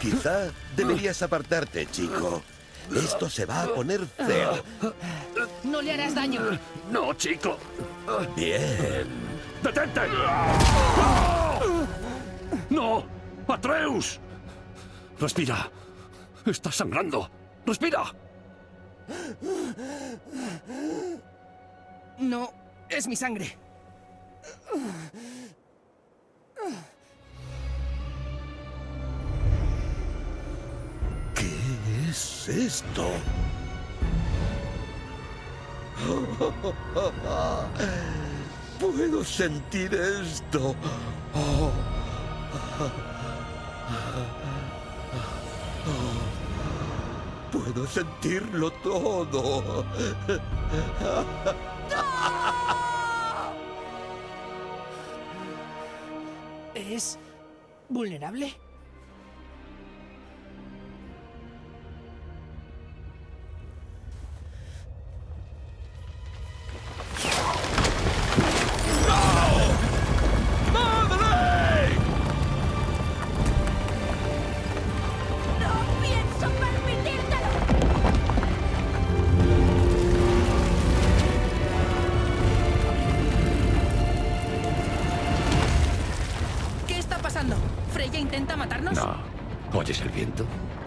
Quizá deberías apartarte, chico. Esto se va a poner feo. No le harás daño. No, chico. Bien. ¡Detente! ¡No! ¡Atreus! Respira. Estás sangrando. Respira. No, es mi sangre. ¿Qué es esto? Puedo sentir esto. Puedo sentirlo todo. ¿Es vulnerable?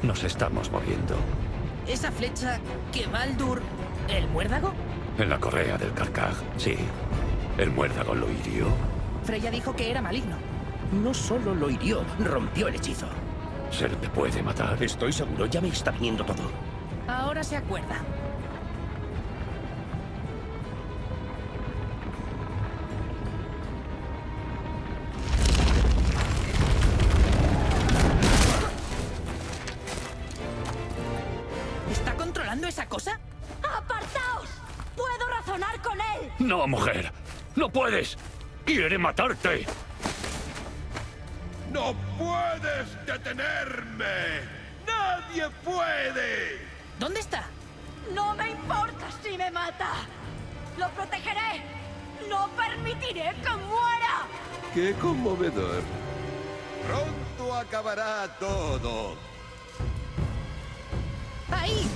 Nos estamos moviendo. ¿Esa flecha que Baldur... el muérdago? En la correa del carcaj, sí. El muérdago lo hirió. Freya dijo que era maligno. No solo lo hirió, rompió el hechizo. ¿Se te puede matar? Estoy seguro, ya me está viniendo todo. Ahora se acuerda. No, mujer. No puedes. Quiere matarte. ¡No puedes detenerme! ¡Nadie puede! ¿Dónde está? No me importa si me mata. Lo protegeré. No permitiré que muera. ¡Qué conmovedor! Pronto acabará todo. ¡Ahí!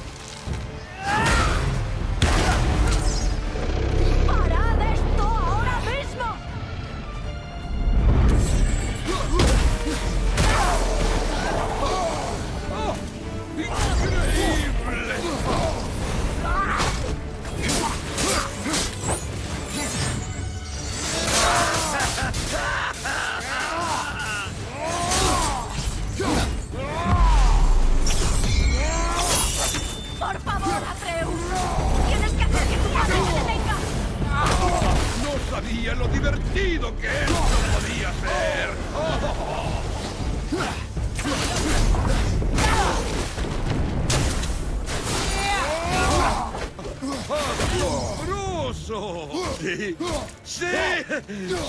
¡Asombroso! Sí, sí,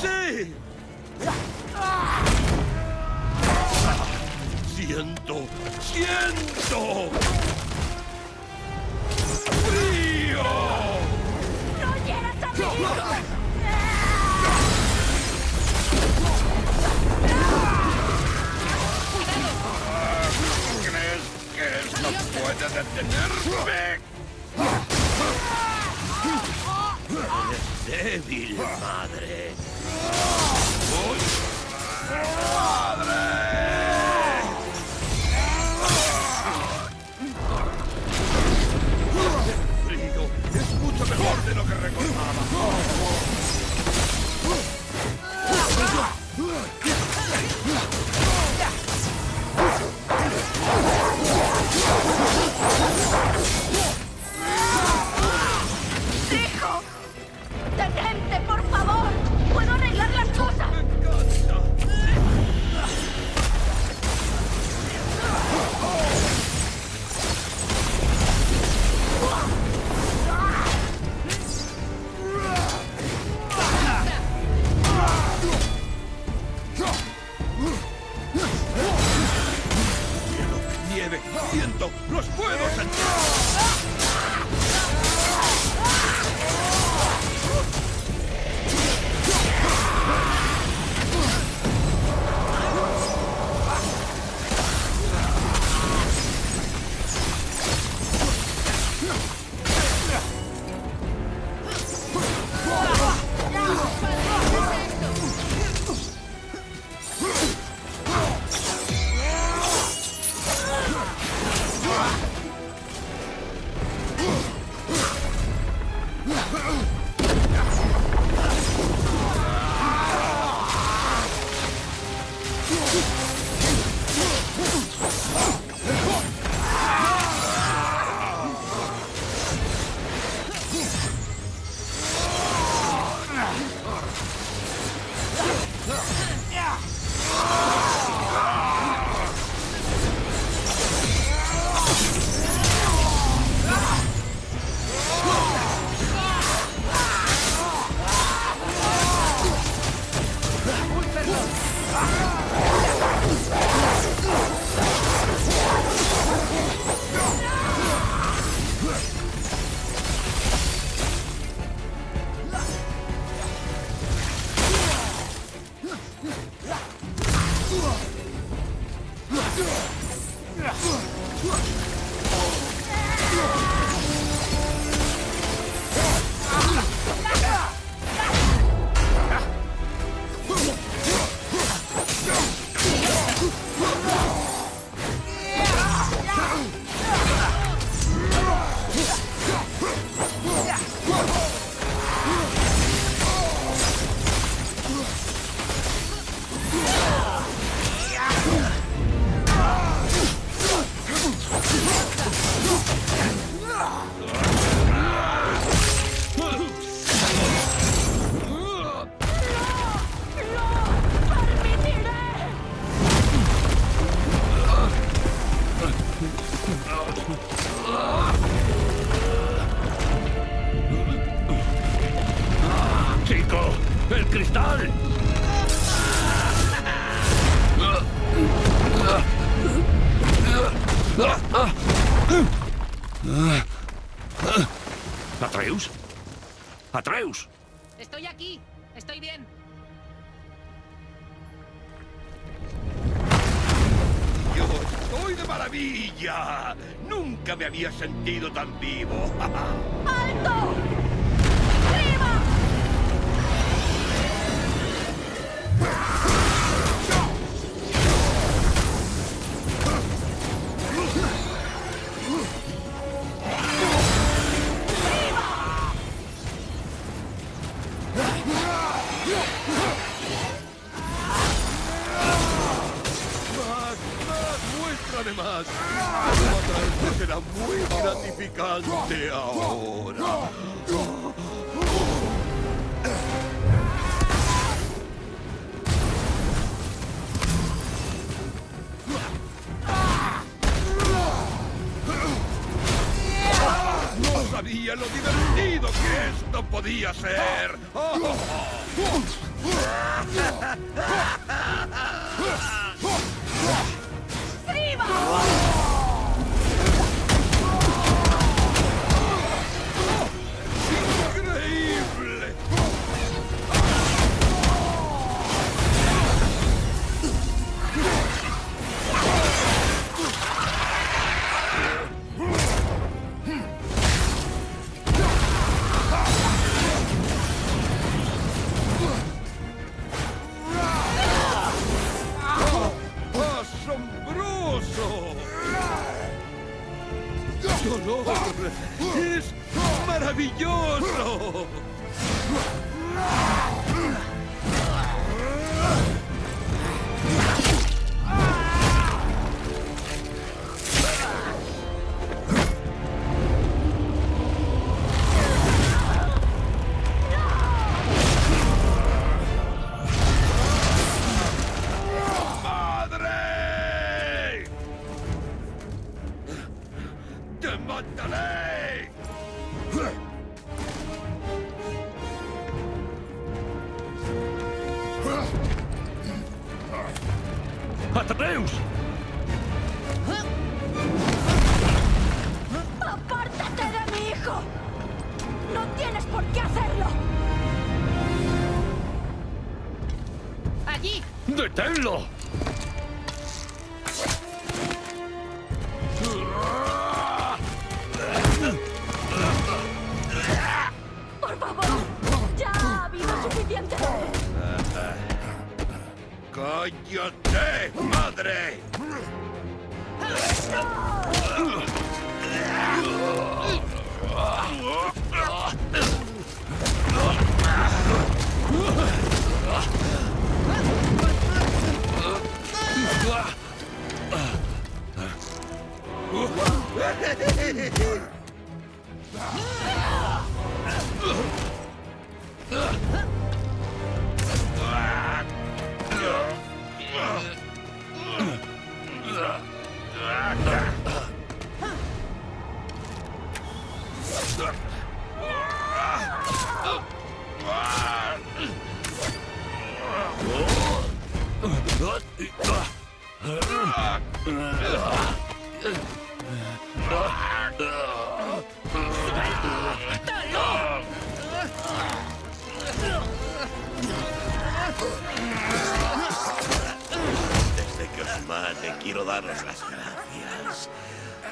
sí. Siento, siento. ¡Frío! ¡No! ¿Crees que esto puede detenerme? Débil, madre. ¡Madre! 19, siento, los puedo sentir. Maravilla. Nunca me había sentido tan vivo. ¡Alto! ¡Arriba! Lo divertido que esto podía ser. Maravilloso! ¡Atreus! ¡Apártate de mi hijo! ¡No tienes por qué hacerlo! Allí. ¡Deténlo! ¡Por favor! ¡Ya ha habido suficiente! ¡Cállate, madre! Desde que os mate, quiero daros las gracias.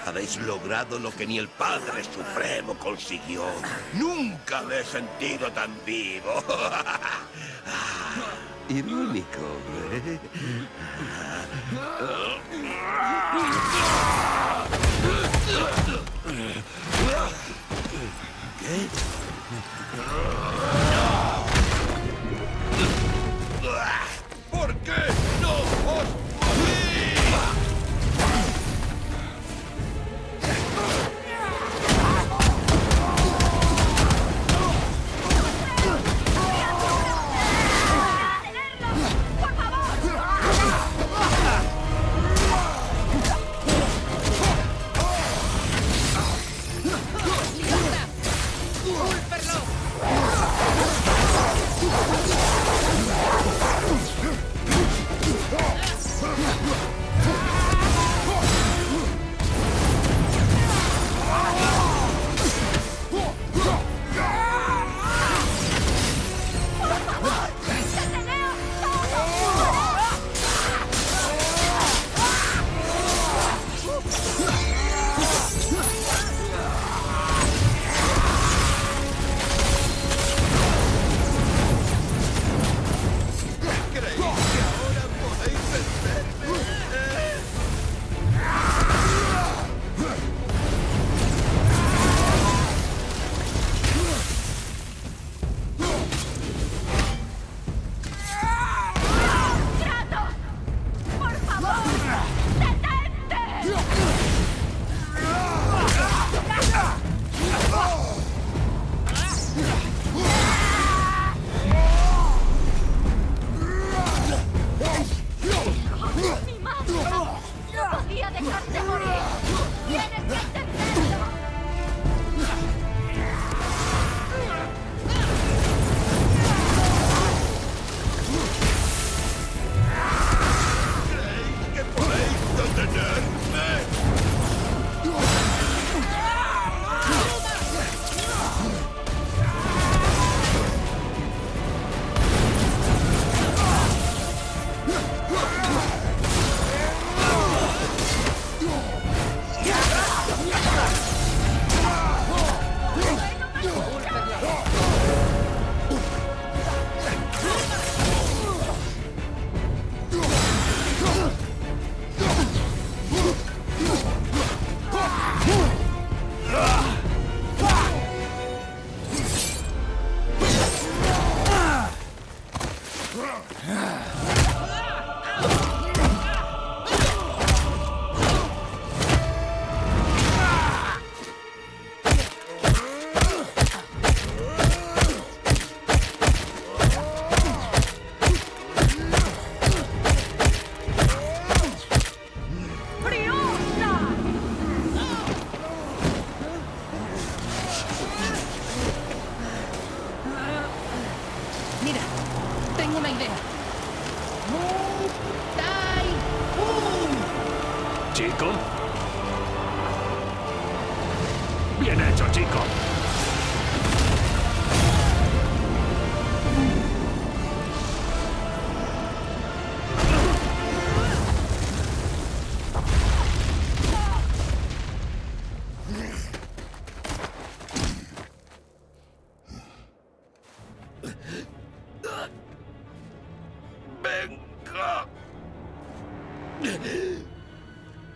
Habéis logrado lo que ni el Padre Supremo consiguió. Nunca me he sentido tan vivo. Irónico, ¿eh? ¿Qué?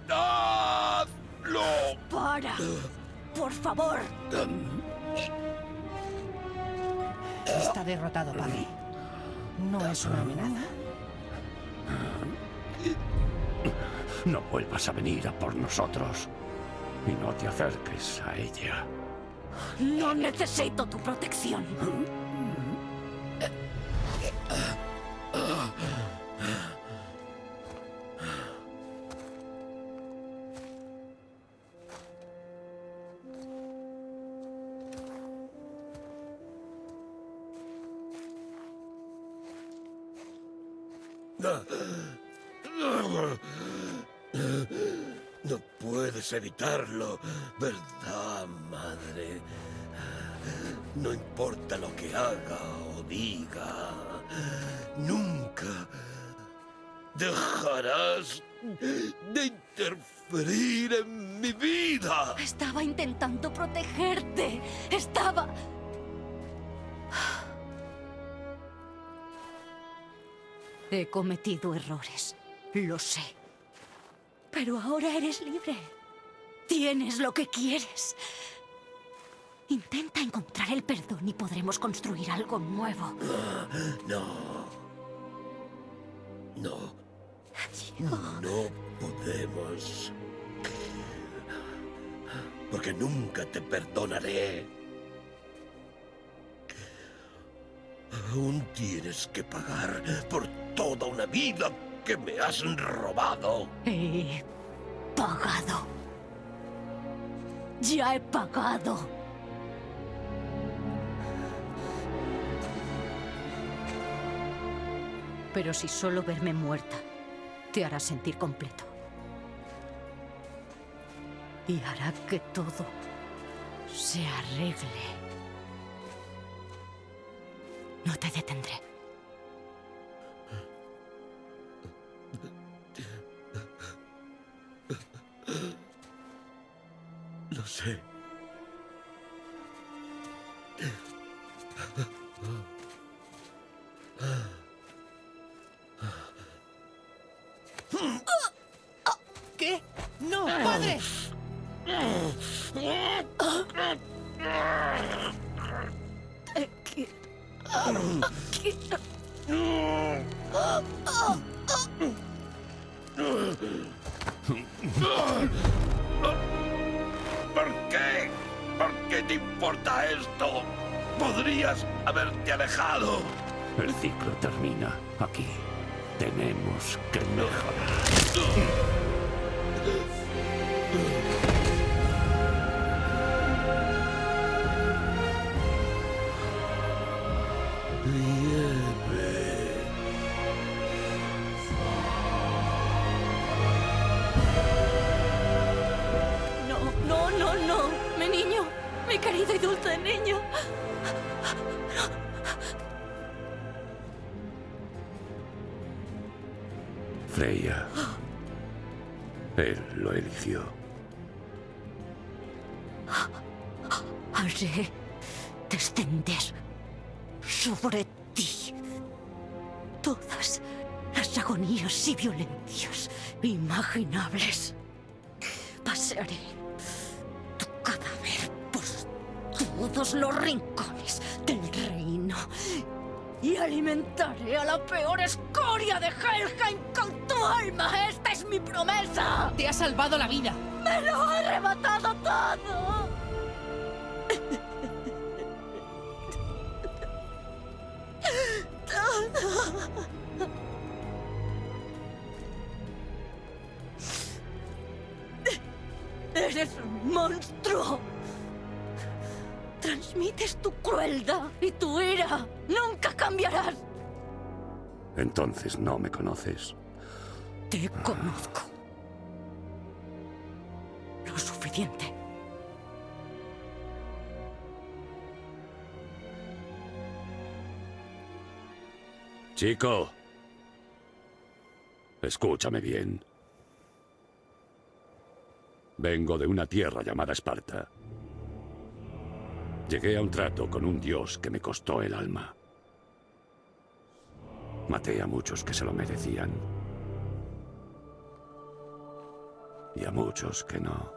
¡Hazlo! ¡Para! ¡Por favor! Está derrotado, padre. No es una amenaza. No vuelvas a venir a por nosotros. Y no te acerques a ella. No necesito tu protección. No puedes evitarlo, ¿verdad, madre? No importa lo que haga o diga, nunca dejarás de interferir en mi vida. Estaba intentando protegerte. Estaba... He cometido errores. Lo sé. Pero ahora eres libre. Tienes lo que quieres. Intenta encontrar el perdón y podremos construir algo nuevo. No. No. No podemos. Porque nunca te perdonaré. Aún tienes que pagar por toda una vida que me has robado. He pagado. Ya he pagado. Pero si solo verme muerta te hará sentir completo. Y hará que todo se arregle. No te detendré. ¿Por qué? ¿Por qué te importa esto? Podrías haberte alejado. El ciclo termina aquí. Tenemos que mejorar. Freya. Él lo eligió. Haré descender sobre ti todas las agonías y violencias imaginables. Pasearé tu cadáver por todos los rincones del reino y alimentaré a la peor escoria de Helheim con tu alma. Esta es mi promesa. Te ha salvado la vida. ¡Me lo ha arrebatado todo! ¡Eres un monstruo! Transmites tu crueldad y tu ira. ¡Nunca cambiarás! Entonces no me conoces. Te conozco. Lo suficiente. Chico. Escúchame bien. Vengo de una tierra llamada Esparta. Llegué a un trato con un dios que me costó el alma. Maté a muchos que se lo merecían. Y a muchos que no.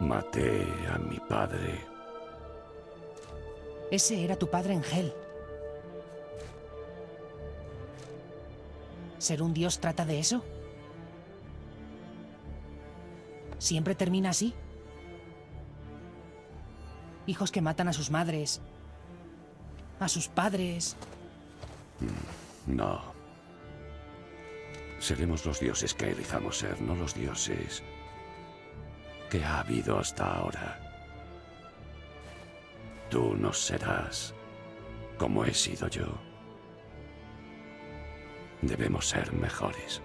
Maté a mi padre. Ese era tu padre en Hel. ¿Ser un dios trata de eso? ¿Siempre termina así? Hijos que matan a sus madres, a sus padres. No. Seremos los dioses que elijamos ser, no los dioses que ha habido hasta ahora. Tú no serás como he sido yo. Debemos ser mejores.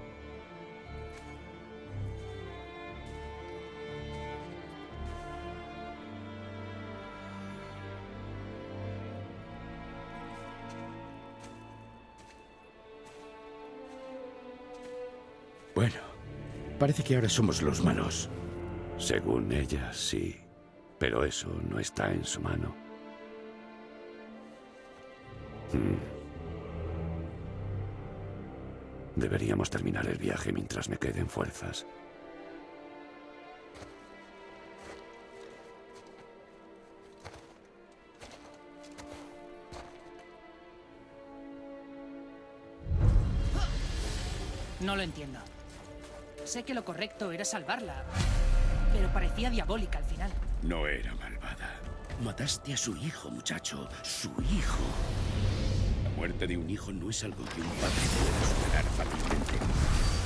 Parece que ahora somos los malos. Según ella, sí. Pero eso no está en su mano. Hmm. Deberíamos terminar el viaje mientras me queden fuerzas. No lo entiendo. Sé que lo correcto era salvarla, pero parecía diabólica al final. No era malvada. Mataste a su hijo, muchacho. Su hijo. La muerte de un hijo no es algo que un padre pueda superar fácilmente.